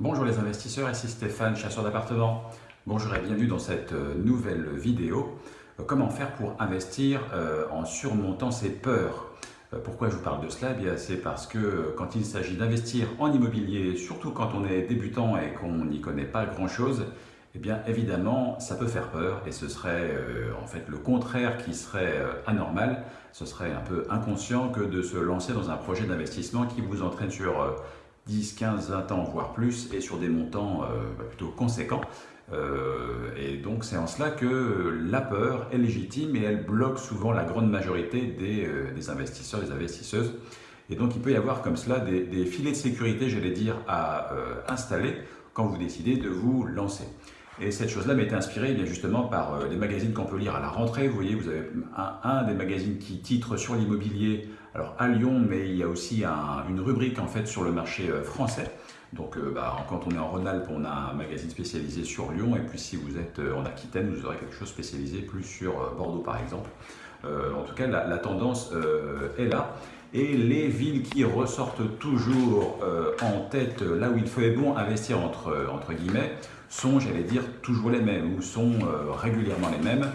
Bonjour les investisseurs, ici Stéphane, chasseur d'appartements. Bonjour et bienvenue dans cette euh, nouvelle vidéo. Euh, comment faire pour investir euh, en surmontant ses peurs? Pourquoi je vous parle de cela? Eh C'est parce que quand il s'agit d'investir en immobilier, surtout quand on est débutant et qu'on n'y connaît pas grand-chose, eh bien évidemment ça peut faire peur et ce serait en fait le contraire qui serait anormal. Ce serait un peu inconscient que de se lancer dans un projet d'investissement qui vous entraîne sur 10, 15, 20 ans, voire plus, et sur des montants euh, bah, plutôt conséquents. Euh, et donc c'est en cela que la peur est légitime et elle bloque souvent la grande majorité des, euh, investisseurs, des investisseuses. Et donc il peut y avoir comme cela des, filets de sécurité, j'allais dire, à installer quand vous décidez de vous lancer. Et cette chose-là été inspirée eh bien, justement par les magazines qu'on peut lire à la rentrée. Vous voyez, vous avez un des magazines qui titre sur l'immobilier alors à Lyon, mais il y a aussi une rubrique en fait sur le marché euh, français. Donc euh, bah, quand on est en Rhône-Alpes, on a un magazine spécialisé sur Lyon, et puis si vous êtes euh, en Aquitaine, vous aurez quelque chose spécialisé plus sur Bordeaux par exemple. en tout cas, la, tendance est là. Et les villes qui ressortent toujours en tête, là où il fait bon investir entre, entre guillemets, sont, j'allais dire, toujours les mêmes, ou sont régulièrement les mêmes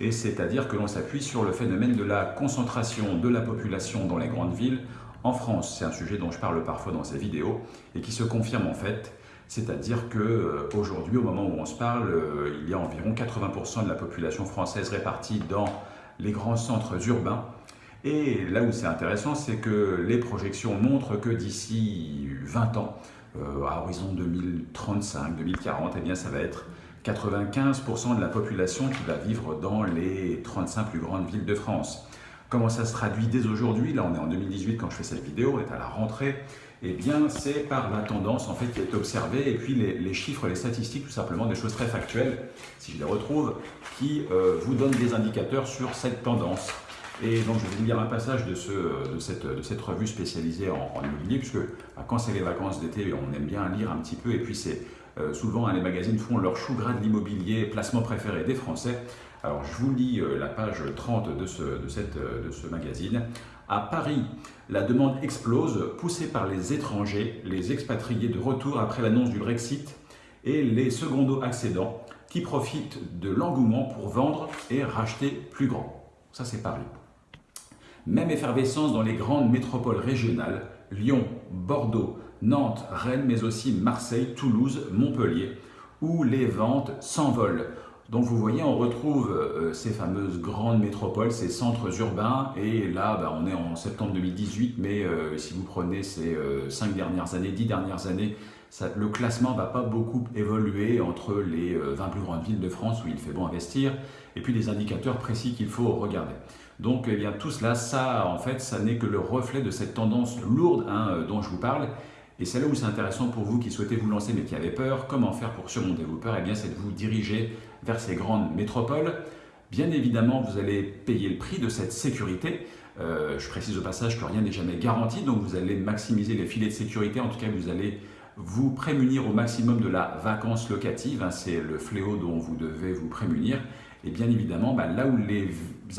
et c'est-à-dire que l'on s'appuie sur le phénomène de la concentration de la population dans les grandes villes en France. C'est un sujet dont je parle parfois dans ces vidéos et qui se confirme en fait. C'est-à-dire qu'aujourd'hui, au moment où on se parle, euh, il y a environ 80% de la population française répartie dans les grands centres urbains. Et là où c'est intéressant, c'est que les projections montrent que d'ici 20 ans, euh, à horizon 2035, 2040, eh bien, ça va être 95% de la population qui va vivre dans les 35 plus grandes villes de France. Comment ça se traduit dès aujourd'hui? Là, on est en 2018 quand je fais cette vidéo, on est à la rentrée. Eh bien, c'est par la tendance en fait qui est observée et puis les, chiffres, les statistiques, tout simplement des choses très factuelles, si je les retrouve, qui euh, vous donnent des indicateurs sur cette tendance. Et donc, je vais vous lire un passage de, ce, de, cette, de cette, revue spécialisée en, immobilier, puisque bah, quand c'est les vacances d'été, on aime bien lire un petit peu, et puis c'est euh, souvent, hein, les magazines font leur chou gras de l'immobilier, placement préféré des Français. Alors, je vous lis euh, la page 30 de ce, de, cette, euh, de ce magazine. À Paris, la demande explose, poussée par les étrangers, les expatriés de retour après l'annonce du Brexit et les secondos accédants qui profitent de l'engouement pour vendre et racheter plus grand. Ça, c'est Paris. Même effervescence dans les grandes métropoles régionales, Lyon, Bordeaux, Nantes, Rennes, mais aussi Marseille, Toulouse, Montpellier, où les ventes s'envolent. Donc vous voyez, on retrouve euh, ces fameuses grandes métropoles, ces centres urbains, et là, bah, on est en septembre 2018, mais euh, si vous prenez ces euh, cinq dernières années, 10 dernières années, le classement ne va pas beaucoup évoluer entre les 20 plus grandes villes de France où il fait bon investir, et puis les indicateurs précis qu'il faut regarder. Donc eh bien, tout cela, ça, en fait, ça n'est que le reflet de cette tendance lourde hein, dont je vous parle, et c'est là où c'est intéressant pour vous qui souhaitez vous lancer mais qui avez peur, comment faire pour surmonter vos peurs? Eh bien, c'est de vous diriger vers ces grandes métropoles. Bien évidemment, vous allez payer le prix de cette sécurité. Euh, je précise au passage que rien n'est jamais garanti, donc vous allez maximiser les filets de sécurité. En tout cas, vous allez vous prémunir au maximum de la vacance locative. Hein, c'est le fléau dont vous devez vous prémunir. Et bien évidemment, bah, là où les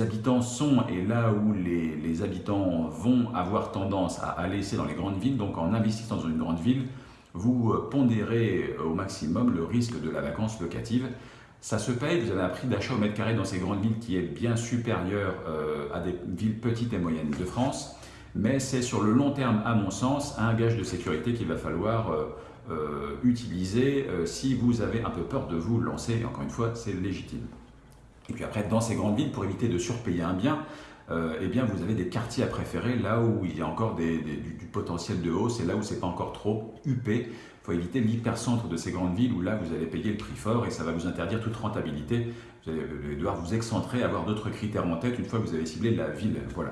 habitants sont et là où les, habitants vont avoir tendance à, aller, c'est dans les grandes villes. Donc en investissant dans une grande ville, vous euh, pondérez euh, au maximum le risque de la vacance locative. Ça se paye, vous avez un prix d'achat au mètre carré dans ces grandes villes qui est bien supérieur euh, à des villes petites et moyennes de France. Mais c'est sur le long terme, à mon sens, un gage de sécurité qu'il va falloir utiliser si vous avez un peu peur de vous lancer. Et encore une fois, c'est légitime. Et puis après, dans ces grandes villes, pour éviter de surpayer un bien, euh, eh bien, vous avez des quartiers à préférer là où il y a encore du, potentiel de hausse et là où c'est pas encore trop huppé. Il faut éviter l'hypercentre de ces grandes villes où là vous allez payer le prix fort et ça va vous interdire toute rentabilité. Vous allez devoir vous excentrer, avoir d'autres critères en tête une fois que vous avez ciblé la ville. Voilà.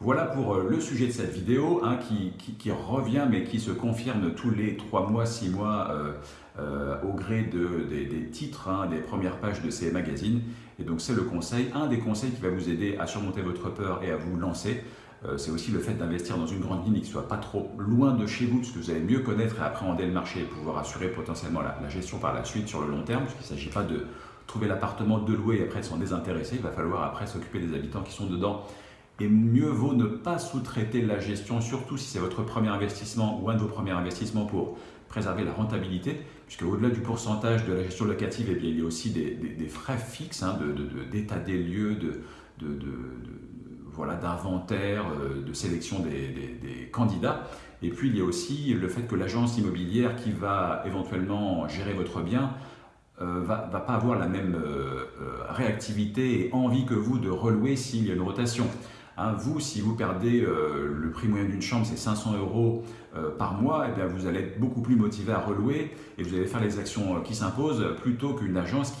Voilà pour euh, le sujet de cette vidéo hein, qui, revient mais qui se confirme tous les 3 mois, 6 mois euh, euh, au gré des, titres, hein, des premières pages de ces magazines. Et donc c'est le conseil, un des conseils qui va vous aider à surmonter votre peur et à vous lancer. c'est aussi le fait d'investir dans une grande ville qui ne soit pas trop loin de chez vous, parce que vous allez mieux connaître et appréhender le marché et pouvoir assurer potentiellement la, la gestion par la suite sur le long terme, parce qu'il ne s'agit pas de trouver l'appartement, de louer et après de s'en désintéresser. Il va falloir après s'occuper des habitants qui sont dedans et mieux vaut ne pas sous-traiter la gestion, surtout si c'est votre premier investissement ou un de vos premiers investissements pour préserver la rentabilité, puisque au-delà du pourcentage de la gestion locative, eh bien, il y a aussi des, frais fixes hein, d'état des lieux, de, voilà, d'inventaire, euh, de sélection des, candidats. Et puis il y a aussi le fait que l'agence immobilière qui va éventuellement gérer votre bien euh, va, pas avoir la même euh, réactivité et envie que vous de relouer s'il y a une rotation. Hein, vous, si vous perdez euh, le prix moyen d'une chambre, c'est 500 euros euh, par mois, et eh vous allez être beaucoup plus motivé à relouer et vous allez faire les actions euh, qui s'imposent plutôt qu'une agence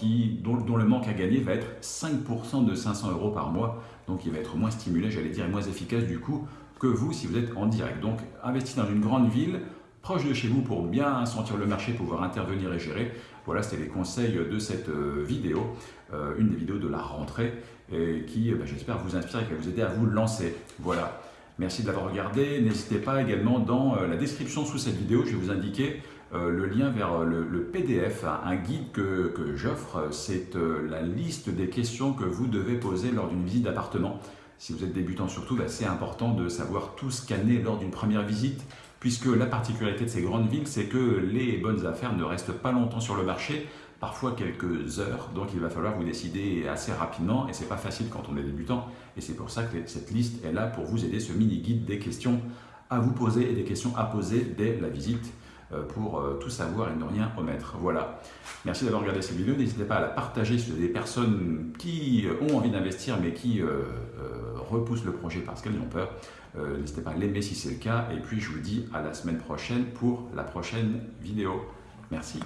dont, le manque à gagner va être 5% de 500 euros par mois. Donc il va être moins stimulé, j'allais dire, et moins efficace du coup que vous si vous êtes en direct. Donc investir dans une grande ville, proche de chez vous pour bien sentir le marché, pouvoir intervenir et gérer. Voilà, c'était les conseils de cette vidéo, une des vidéos de la rentrée qui, euh, bah, j'espère, vous inspire et qui vous aider à vous lancer. Voilà. Merci de l'avoir regardé. N'hésitez pas également dans euh, la description sous cette vidéo, je vais vous indiquer euh, le lien vers le, PDF, un guide que, que j'offre. C'est la liste des questions que vous devez poser lors d'une visite d'appartement. Si vous êtes débutant surtout, bah, c'est important de savoir tout scanner lors d'une première visite, puisque la particularité de ces grandes villes, c'est que les bonnes affaires ne restent pas longtemps sur le marché parfois quelques heures, donc il va falloir vous décider assez rapidement et c'est pas facile quand on est débutant. Et c'est pour ça que cette liste est là pour vous aider, ce mini-guide des questions à vous poser et des questions à poser dès la visite pour euh, tout savoir et ne rien omettre. Voilà. Merci d'avoir regardé cette vidéo. N'hésitez pas à la partager si vous des personnes qui ont envie d'investir mais qui euh, repoussent le projet parce qu'elles ont peur. N'hésitez pas à l'aimer si c'est le cas. Et puis je vous dis à la semaine prochaine pour la prochaine vidéo. Merci.